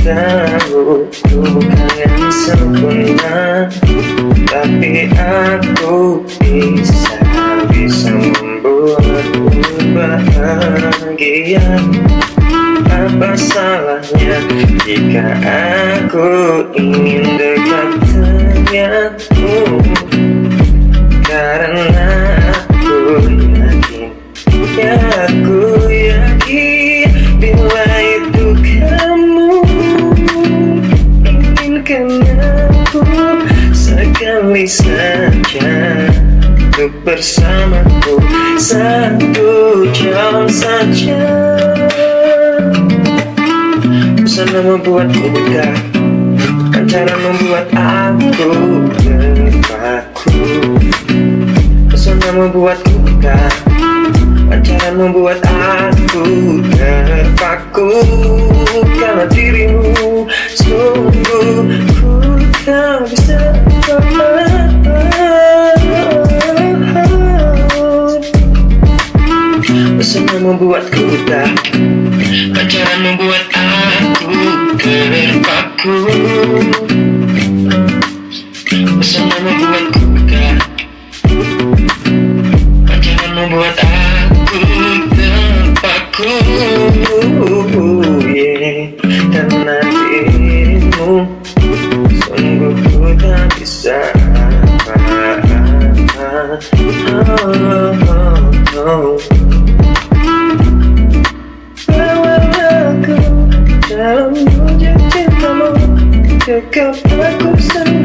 tahu bukan Tapi aku bisa, bisa membuatku bahagia Apa salahnya jika aku ingin dekat denganmu Karena aku yakin, ya aku yakin Bila itu kamu inginkan aku Sekali saja untuk bersamaku. Satu jam saja Pesona membuatku dekat Kan cara membuat aku terpaku Pesona membuatku dekat Kan cara membuat aku terpaku Karena dirimu sungguh ku tak bisa membuatku tak Pacaran membuat aku terpaku Pesona membuatku dekat Pacaran membuat aku terpaku yeah. Karena dirimu Sungguh ku tak bisa oh, oh, oh. aku Kekap aku sanggup Aku